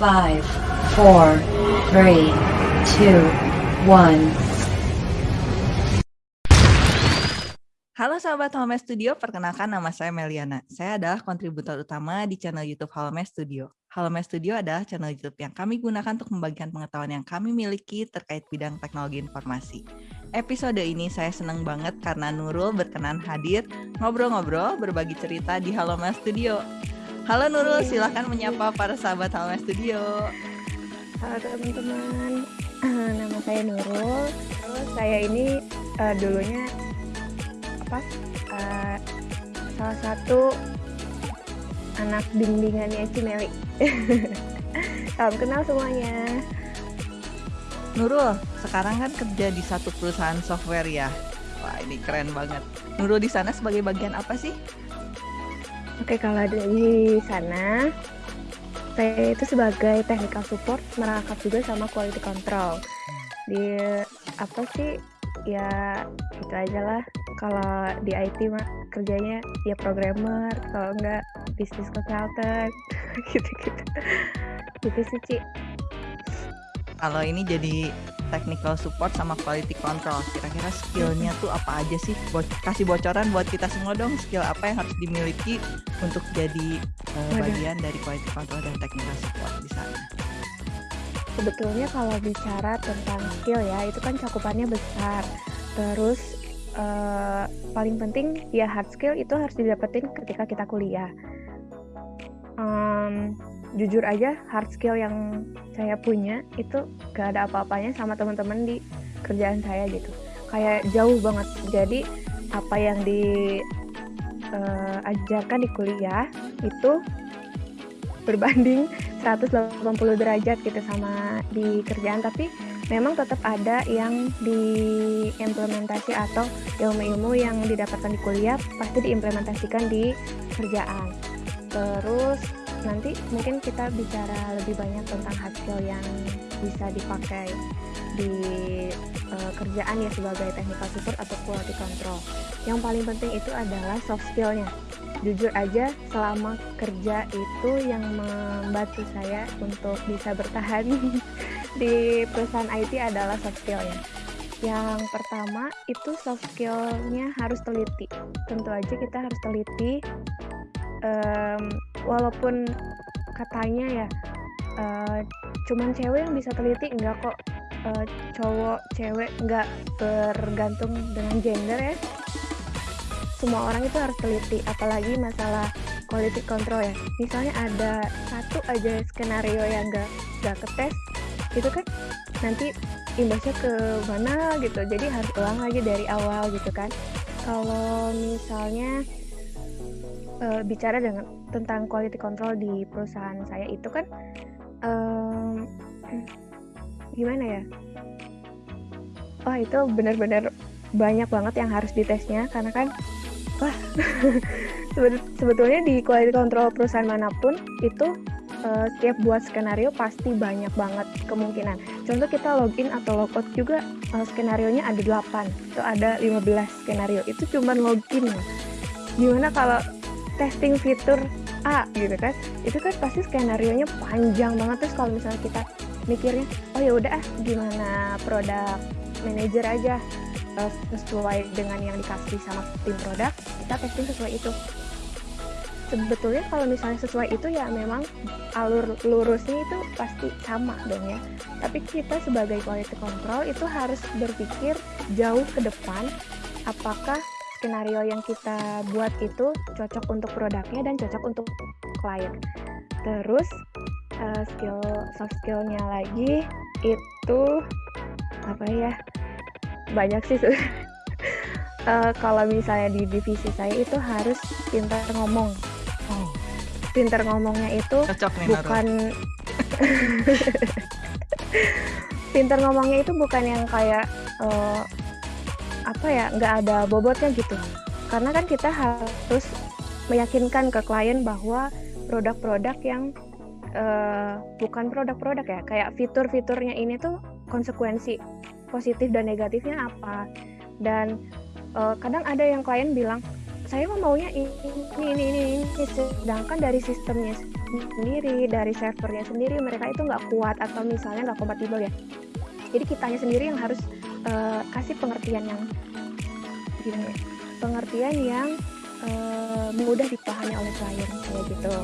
Five, four, three, two, one. Halo sahabat Halme Studio, perkenalkan nama saya Meliana. Saya adalah kontributor utama di channel YouTube Halme Studio. Halme Studio adalah channel YouTube yang kami gunakan untuk membagikan pengetahuan yang kami miliki terkait bidang teknologi informasi. Episode ini saya senang banget karena Nurul berkenan hadir ngobrol-ngobrol berbagi cerita di Halme Studio. Halo Nurul, silahkan menyapa para sahabat Halme Studio. Halo teman-teman, nama saya Nurul. Terus saya ini uh, dulunya apa uh, salah satu anak bimbingannya Cimeli. Salam kenal semuanya. Nurul, sekarang kan kerja di satu perusahaan software ya. Wah, ini keren banget. Nurul di sana sebagai bagian apa sih? Oke, kalau di sana saya itu sebagai technical support merangkap juga sama quality control. Di apa sih? Ya itu aja lah kalau di IT mah kerjanya ya programmer kalau enggak bisnis consultant gitu-gitu gitu sih Ci kalau ini jadi technical support sama quality control kira-kira skillnya tuh apa aja sih? Bo kasih bocoran buat kita semua dong skill apa yang harus dimiliki untuk jadi uh, bagian dari quality control dan technical support di sana. Sebetulnya kalau bicara tentang skill ya itu kan cakupannya besar. Terus uh, paling penting ya hard skill itu harus didapetin ketika kita kuliah. Um, jujur aja hard skill yang saya punya itu gak ada apa-apanya sama teman-teman di kerjaan saya gitu. Kayak jauh banget. Jadi apa yang diajarkan uh, di kuliah itu berbanding 180 derajat gitu sama di kerjaan tapi memang tetap ada yang diimplementasi atau ilmu-ilmu yang didapatkan di kuliah pasti diimplementasikan di kerjaan. Terus nanti mungkin kita bicara lebih banyak tentang hard skill yang bisa dipakai di uh, kerjaan ya sebagai technical support atau quality control. Yang paling penting itu adalah soft skillnya. Jujur aja selama kerja itu yang membantu saya untuk bisa bertahan di perusahaan IT adalah soft skillnya. Yang pertama itu soft skillnya harus teliti. Tentu aja kita harus teliti. Um, walaupun katanya ya uh, cuman cewek yang bisa teliti enggak kok. Uh, cowok cewek enggak bergantung dengan gender ya. Semua orang itu harus teliti apalagi masalah quality control ya. Misalnya ada satu aja skenario yang enggak enggak ketes itu kan nanti imbasnya ke mana gitu. Jadi harus ulang lagi dari awal gitu kan. Kalau misalnya uh, bicara dengan tentang quality control di perusahaan saya itu kan um, gimana ya wah itu benar-benar banyak banget yang harus ditesnya karena kan wah sebetulnya di quality control perusahaan mana pun itu uh, setiap buat skenario pasti banyak banget kemungkinan. Contoh kita login atau logout juga uh, skenario nya ada 8 atau ada 15 skenario. Itu cuma login. Gimana kalau testing fitur A gitu kan? Itu kan pasti skenario nya panjang banget. Terus kalau misalnya kita mikirnya, oh ya udah ah gimana produk manager aja uh, sesuai dengan yang dikasih sama tim produk, kita testing sesuai itu. Sebetulnya kalau misalnya sesuai itu ya memang alur lurusnya itu pasti sama dong ya. Tapi kita sebagai quality control itu harus berpikir jauh ke depan apakah skenario yang kita buat itu cocok untuk produknya dan cocok untuk klien. Terus uh, skill soft skillnya lagi itu apa ya? Banyak sih uh, kalau misalnya di divisi saya itu harus pintar ngomong. Pinter ngomongnya itu Cocok nih, bukan pinter ngomongnya itu bukan yang kayak uh, apa ya nggak ada bobotnya gitu. Karena kan kita harus meyakinkan ke klien bahwa produk-produk yang uh, bukan produk-produk ya kayak fitur-fiturnya ini tuh konsekuensi positif dan negatifnya apa. Dan uh, kadang ada yang klien bilang saya mah maunya ini ini ini ini. Sedangkan dari sistemnya sendiri, dari servernya sendiri mereka itu nggak kuat atau misalnya nggak kompatibel ya. Jadi kitanya sendiri yang harus uh, kasih pengertian yang ya, pengertian yang uh, mudah dipahami oleh klien kayak gitu.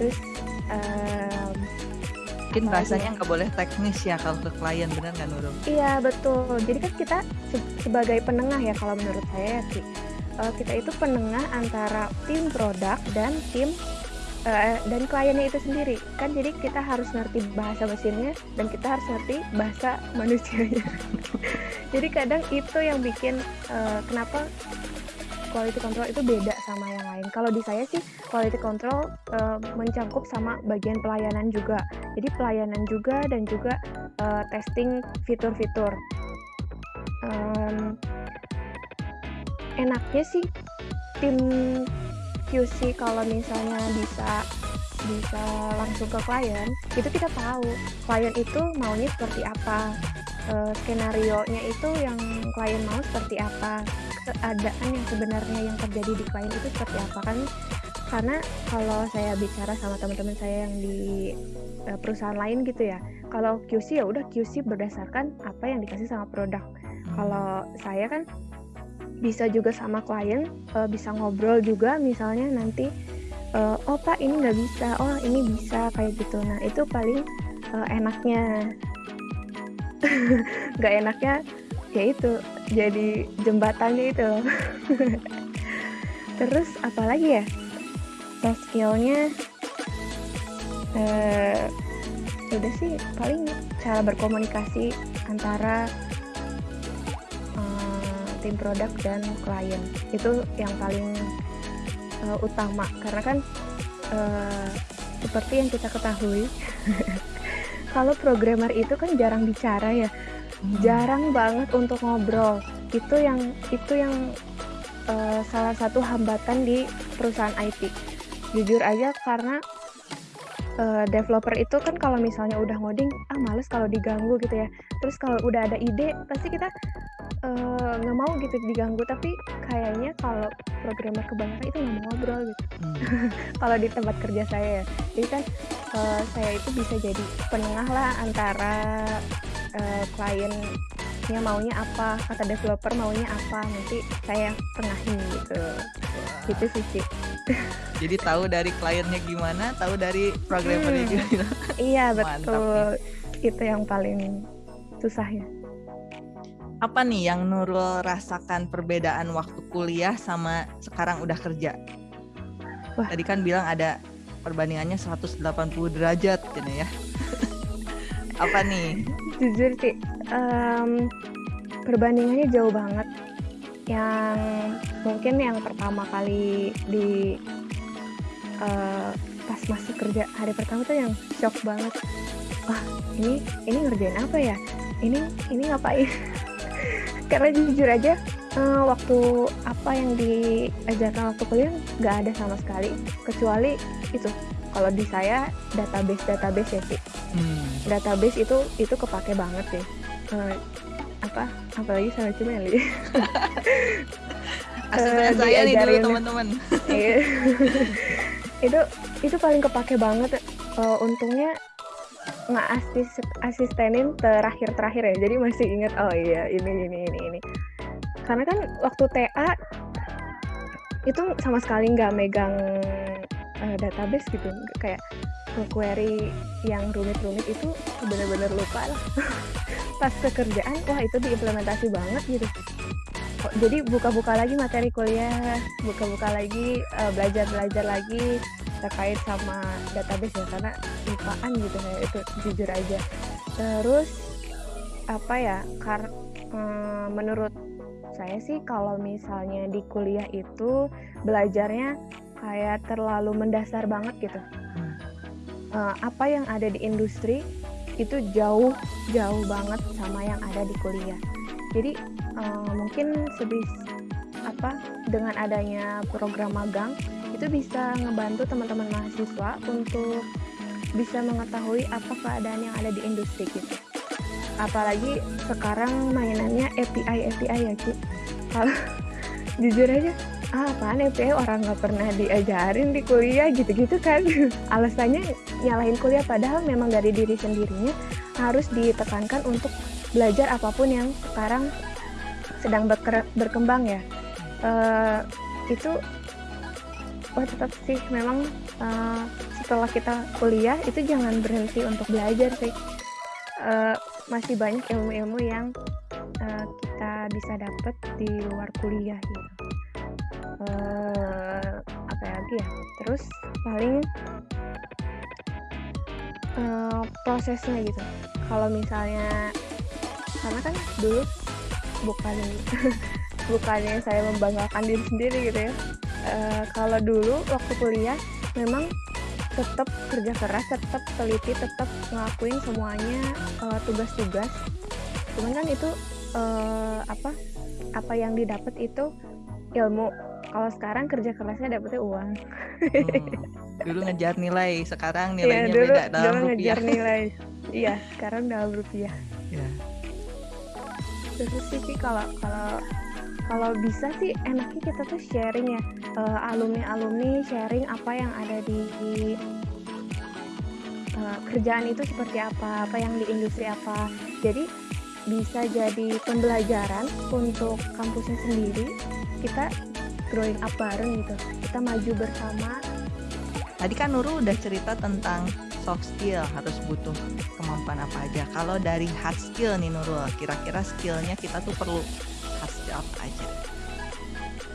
Terus um, mungkin bahasanya nggak boleh teknis ya kalau ke klien benar nggak Nurul? Iya betul. Jadi kan kita se sebagai penengah ya kalau menurut saya sih uh, kita itu penengah antara tim produk dan tim uh, dan kliennya itu sendiri kan jadi kita harus ngerti bahasa mesinnya dan kita harus ngerti bahasa manusianya. jadi kadang itu yang bikin uh, kenapa quality control itu beda sama yang lain. Kalau di saya sih quality control uh, mencangkup sama bagian pelayanan juga. Jadi pelayanan juga dan juga uh, testing fitur-fitur. Um, enaknya sih tim QC kalau misalnya bisa bisa langsung ke klien itu kita tahu klien itu maunya seperti apa. Uh, skenario nya itu yang klien mau seperti apa keadaan yang sebenarnya yang terjadi di klien itu seperti apa kan. Karena kalau saya bicara sama teman-teman saya yang di uh, perusahaan lain gitu ya kalau QC ya udah QC berdasarkan apa yang dikasih sama produk. Kalau saya kan bisa juga sama klien uh, bisa ngobrol juga misalnya nanti uh, oh pak ini nggak bisa. Oh ini bisa kayak gitu. Nah itu paling uh, enaknya. Nggak enaknya ya itu jadi jembatannya itu. Terus apalagi ya? Soft skillnya uh, udah sih paling cara berkomunikasi antara tim produk dan klien. Itu yang paling uh, utama. Karena kan uh, seperti yang kita ketahui kalau programmer itu kan jarang bicara ya. Hmm. jarang banget untuk ngobrol. Itu yang itu yang uh, salah satu hambatan di perusahaan IT jujur aja karena uh, developer itu kan kalau misalnya udah ngoding ah males kalau diganggu gitu ya. Terus kalau udah ada ide pasti kita nggak uh, mau gitu diganggu tapi kayaknya kalau programmer kebanyakan itu nggak mau ngobrol gitu. Hmm. kalau di tempat kerja saya ya. Jadi kan uh, saya itu bisa jadi penengah lah antara uh, kliennya maunya apa kata developer maunya apa nanti saya tengahin gitu. Wow. gitu sih sih jadi tahu dari kliennya gimana tahu dari programmernya hmm. gimana. Iya betul. itu yang paling susah ya apa nih yang Nurul rasakan perbedaan waktu kuliah sama sekarang udah kerja? Wah. Tadi kan bilang ada perbandingannya 180 derajat gitu ya. apa nih? Jujur sih, um, perbandingannya jauh banget. Yang mungkin yang pertama kali di uh, pas masuk kerja hari pertama tuh yang shock banget. Wah, ini ini ngerjain apa ya? Ini ini ngapain? karena jujur aja uh, waktu apa yang diajarkan waktu kuliah nggak ada sama sekali. Kecuali itu kalau di saya database database ya sih hmm. database itu itu kepake banget sih. Uh, apa apalagi sama Cimeli asisten uh, saya nih dulu teman-teman. Iya. itu itu paling kepake banget. Uh, untungnya nggak asis asistenin terakhir terakhir ya. Jadi masih inget oh iya ini ini ini ini. Karena kan waktu TA itu sama sekali nggak megang uh, database gitu. Kayak query yang rumit-rumit itu bener-bener lupa lah. Pas kekerjaan wah itu diimplementasi banget gitu. Jadi buka-buka lagi materi kuliah buka-buka lagi uh, belajar-belajar lagi terkait sama database ya karena lupaan gitu ya itu jujur aja. Terus apa ya kar hmm, menurut saya sih kalau misalnya di kuliah itu belajarnya kayak terlalu mendasar banget gitu. Uh, apa yang ada di industri itu jauh jauh banget sama yang ada di kuliah. Jadi uh, mungkin sebis apa dengan adanya program magang itu bisa ngebantu teman-teman mahasiswa untuk bisa mengetahui apa keadaan yang ada di industri gitu. Apalagi sekarang mainannya API API ya Ci. Kalau jujur aja ah apaan FPA orang nggak pernah diajarin di kuliah gitu-gitu kan alasannya nyalahin kuliah padahal memang dari diri sendirinya harus ditekankan untuk belajar apa pun yang sekarang sedang berkembang ya uh, itu oh tetap sih. Memang uh, setelah kita kuliah itu jangan berhenti untuk belajar sih. Uh, masih banyak ilmu-ilmu yang uh, kita bisa dapat di luar kuliah gitu. Uh, apa lagi ya? Terus paling uh, prosesnya gitu. Kalau misalnya karena kan dulu bukan bukannya saya membanggakan diri sendiri gitu ya uh, kalau dulu waktu kuliah memang tetap kerja keras tetap teliti tetap ngelakuin semuanya tugas-tugas. Uh, cuman kan itu uh, apa apa yang didapat itu ilmu. Kalau sekarang kerja kerasnya dapetnya uang. Hmm. dulu ngejar nilai sekarang iya, nilainya ya, dulu, beda dalam dulu rupiah. ngejar nilai. Iya sekarang dalam rupiah. Ya. terus sih kalau kalau kalau bisa sih enaknya kita tuh sharing ya. Uh, eh, alumni alumni sharing apa yang ada di uh, kerjaan itu seperti apa apa yang di industri apa. Jadi bisa jadi pembelajaran untuk kampusnya sendiri kita growing up bareng gitu. Kita maju bersama. Tadi kan Nurul udah cerita tentang soft skill harus butuh kemampuan apa aja. Kalau dari hard skill nih Nurul kira-kira skillnya kita tuh perlu apa aja.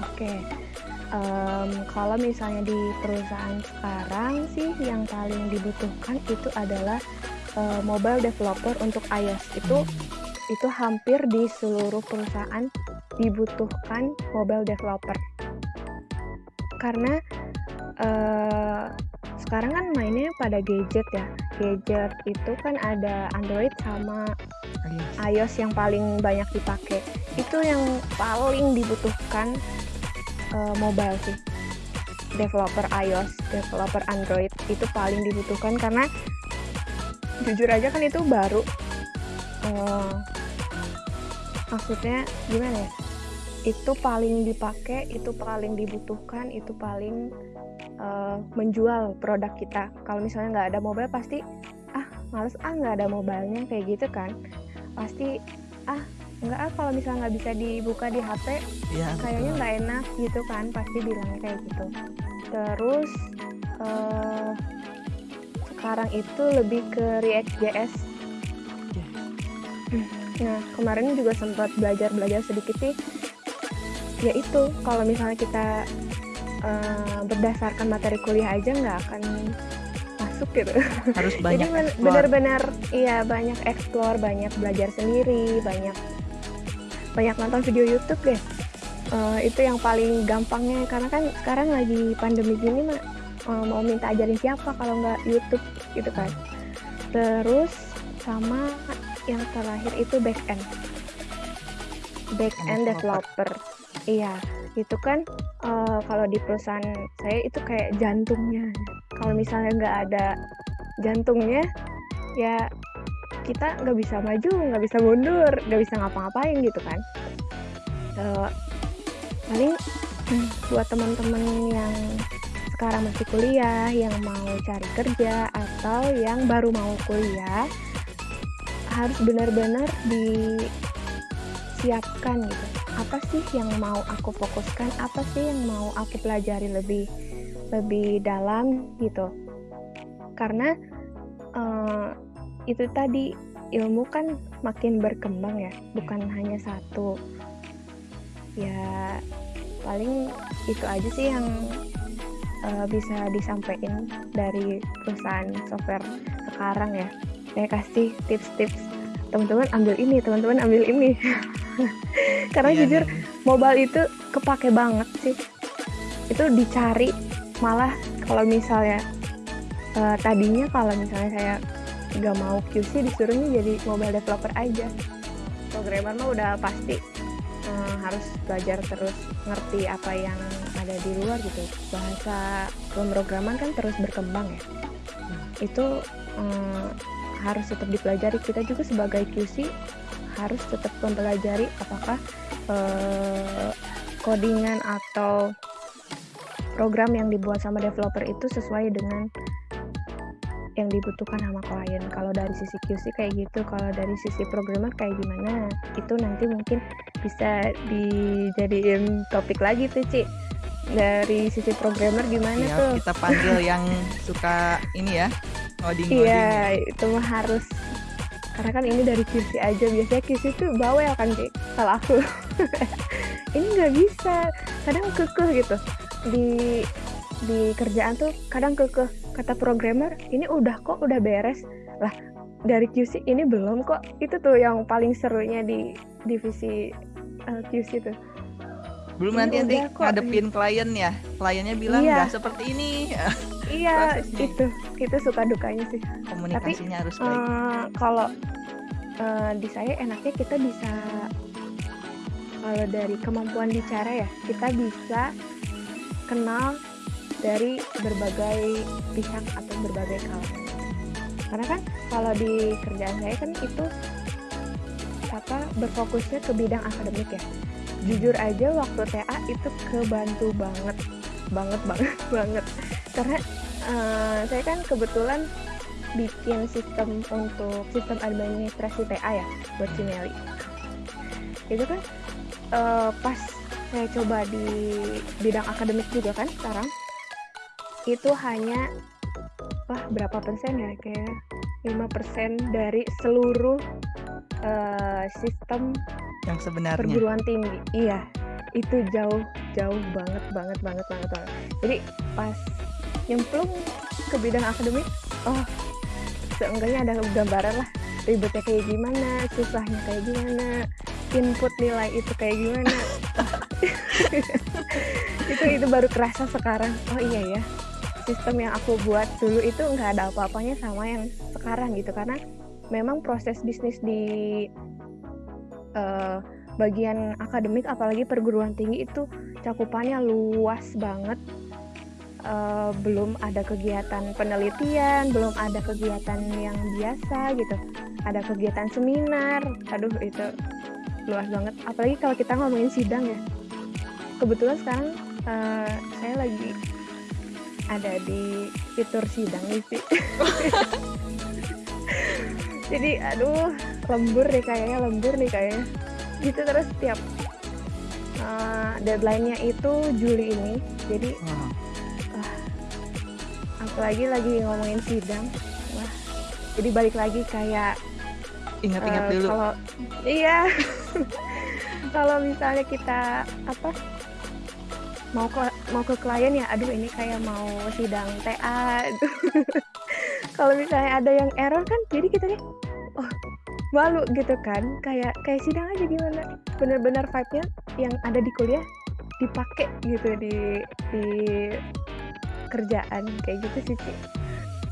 Oke okay. um, kalau misalnya di perusahaan sekarang sih yang paling dibutuhkan itu adalah uh, mobile developer untuk iOS. Itu hmm. itu hampir di seluruh perusahaan dibutuhkan mobile developer. Karena uh, sekarang kan mainnya pada gadget ya. Gadget itu kan ada Android sama iOS yang paling banyak dipakai. Itu yang paling dibutuhkan uh, mobile sih. Developer iOS developer Android itu paling dibutuhkan karena jujur aja kan itu baru uh, maksudnya gimana ya? Itu paling dipakai itu paling dibutuhkan itu paling uh, menjual produk kita. Kalau misalnya nggak ada mobile pasti ah males ah nggak ada mobilenya kayak gitu kan pasti ah nggak ah kalau misalnya nggak bisa dibuka di HP ya, kayaknya nggak enak gitu kan pasti bilangnya kayak gitu. Terus uh, sekarang itu lebih ke React.js Nah, kemarin juga sempat belajar-belajar sedikit sih. Ya itu, kalau misalnya kita uh, berdasarkan materi kuliah aja nggak akan masuk gitu. Harus banyak Jadi benar-benar iya banyak explore, banyak belajar sendiri, banyak banyak nonton video YouTube deh. Uh, itu yang paling gampangnya karena kan sekarang lagi pandemi gini mah uh, mau minta ajarin siapa kalau nggak YouTube gitu kan. Terus sama yang terakhir itu back end back end developer iya itu kan uh, kalau di perusahaan saya itu kayak jantungnya kalau misalnya nggak ada jantungnya ya kita nggak bisa maju nggak bisa mundur nggak bisa ngapa-ngapain gitu kan. Uh, paling buat teman-teman yang sekarang masih kuliah yang mau cari kerja atau yang baru mau kuliah harus benar-benar disiapkan gitu. Apa sih yang mau aku fokuskan? Apa sih yang mau aku pelajari lebih lebih dalam gitu. Karena uh, itu tadi ilmu kan makin berkembang ya bukan hanya satu. Ya paling itu aja sih yang uh, bisa disampaikan dari perusahaan software sekarang ya. Saya kasih tips-tips. Teman-teman ambil ini teman-teman ambil ini. Karena iya, jujur iya. mobile itu kepake banget sih. Itu dicari malah kalau misalnya uh, tadinya kalau misalnya saya nggak mau QC disuruhnya jadi mobile developer aja. Programmer mah udah pasti uh, harus belajar terus ngerti apa yang ada di luar gitu. Bahasa pemrograman kan terus berkembang ya. Itu uh, harus tetap dipelajari. Kita juga sebagai QC harus tetap mempelajari apakah uh, codingan atau program yang dibuat sama developer itu sesuai dengan yang dibutuhkan sama klien. Kalau dari sisi QC kayak gitu, kalau dari sisi programmer kayak gimana, itu nanti mungkin bisa dijadiin topik lagi tuh, Ci. Dari sisi programmer gimana Ya, tuh? kita panggil yang suka ini ya, ngoding-ngoding. Iya, itu mah harus karena kan ini dari QC aja biasanya QC tuh bawel kan Ci, kalau aku ini nggak bisa kadang kekeh gitu di di kerjaan tuh kadang kekeh kata programmer ini udah kok udah beres lah dari QC ini belum kok itu tuh yang paling serunya di divisi uh, QC tuh Belum Ini nanti nanti kok. ngadepin klien ya. Kliennya bilang Iya. nggak seperti ini. iya Prosesnya. itu itu suka dukanya sih Komunikasinya harus baik. Eh, kalau eh, di saya enaknya kita bisa kalau dari kemampuan bicara ya kita bisa kenal dari berbagai pihak atau berbagai kalangan. Karena kan kalau di kerjaan saya kan itu apa berfokusnya ke bidang akademik ya. Jujur aja waktu TA itu kebantu banget banget banget banget. Karena eh, saya kan kebetulan bikin sistem untuk sistem administrasi TA ya buat Cimeli. Itu kan eh, pas saya coba di bidang akademik juga kan sekarang itu hanya wah berapa persen ya kayak 5% dari seluruh eh, sistem Yang sebenarnya. perguruan tinggi. Iya, itu jauh jauh banget banget banget banget banget. Jadi pas nyemplung ke bidang akademik, oh seenggaknya ada gambaran lah ribetnya kayak gimana, susahnya kayak gimana, input nilai itu kayak gimana. itu itu baru kerasa sekarang. Oh iya ya, sistem yang aku buat dulu itu nggak ada apa-apanya sama yang sekarang gitu. Karena memang proses bisnis di eh, bagian akademik apalagi perguruan tinggi itu cakupannya luas banget. Eh, belum ada kegiatan penelitian belum ada kegiatan yang biasa gitu. Ada kegiatan seminar aduh itu luas banget. Apalagi kalau kita ngomongin sidang ya kebetulan sekarang eh, saya lagi ada di fitur sidang nih sih jadi aduh lembur nih kayaknya lembur nih kayaknya. Gitu terus setiap uh, deadline-nya itu Juli ini. Jadi Wah, apalagi lagi ngomongin sidang. Wah jadi balik lagi kayak Ingat-ingat eh, dulu. kalau iya. Kalau misalnya kita apa mau ke mau ke klien ya aduh ini kayak mau sidang TA kalau misalnya ada yang error kan jadi kita nih oh malu gitu kan kayak kayak sidang aja gimana bener-bener vibe-nya yang ada di kuliah dipakai gitu di di kerjaan kayak gitu sih Ci.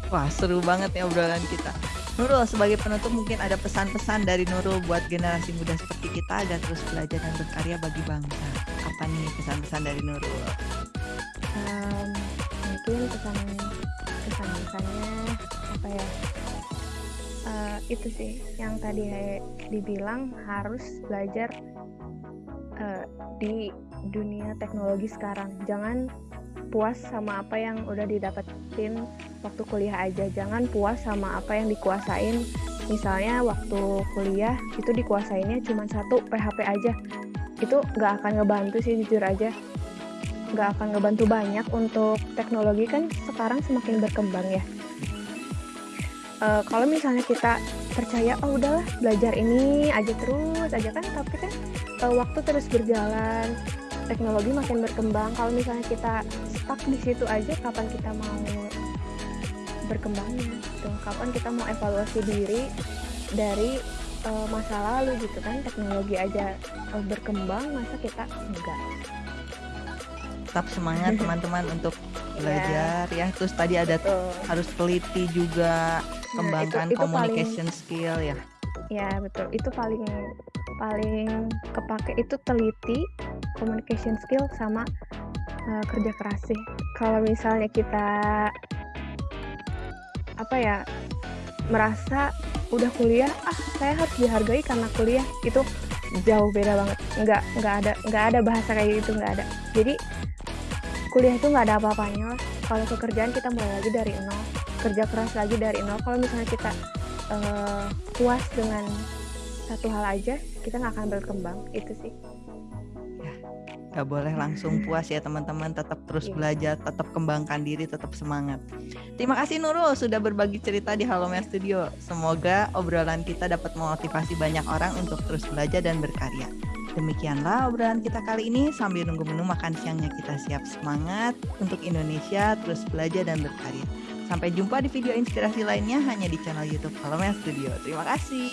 Wah, seru banget ya obrolan kita. Nurul, sebagai penutup mungkin ada pesan-pesan dari Nurul buat generasi muda seperti kita agar terus belajar dan berkarya bagi bangsa. Apa nih pesan-pesan dari Nurul? Em, mungkin pesan pesan pesannya apa ya? Eh, itu sih yang tadi dibilang harus belajar eh, di dunia teknologi sekarang. Jangan puas sama apa yang udah didapetin waktu kuliah aja. Jangan puas sama apa yang dikuasain. Misalnya waktu kuliah itu dikuasainnya cuma satu PHP aja itu nggak akan ngebantu sih jujur aja. Nggak akan ngebantu banyak untuk teknologi kan sekarang semakin berkembang ya. Eh, kalau misalnya kita percaya oh udahlah belajar ini aja terus aja kan tapi kan eh, waktu terus berjalan teknologi makin berkembang. Kalau misalnya kita stuck di situ aja kapan kita mau berkembangnya gitu? Kapan kita mau evaluasi diri dari eh, masa lalu gitu kan teknologi aja eh, berkembang masa kita enggak Tetap semangat teman-teman untuk Iya. belajar ya. Terus tadi ada Betul. harus teliti juga, Nah, kembangkan itu- itu paling- communication skill ya. Ya betul, itu paling paling kepake itu teliti, communication skill sama uh, kerja keras sih. Kalau misalnya kita apa ya merasa udah kuliah, ah saya harus dihargai karena kuliah. Itu jauh beda banget. Nggak nggak ada nggak ada bahasa kayak gitu nggak ada. Jadi kuliah itu nggak ada apa-apanya. Kalau pekerjaan kita mulai lagi dari nol kerja keras lagi dari nol. Kalau misalnya kita uh, puas dengan satu hal aja kita nggak akan berkembang. Itu sih Gak boleh langsung puas ya teman-teman, tetap terus Iya. belajar, tetap kembangkan diri, tetap semangat. Terima kasih Nurul sudah berbagi cerita di Halo Mer Studio. Semoga obrolan kita dapat memotivasi banyak orang untuk terus belajar dan berkarya. Demikianlah obrolan kita kali ini sambil nunggu menu makan siangnya kita siap semangat untuk Indonesia terus belajar dan berkarya. Sampai jumpa di video inspirasi lainnya hanya di channel YouTube Halo Mer Studio. Terima kasih.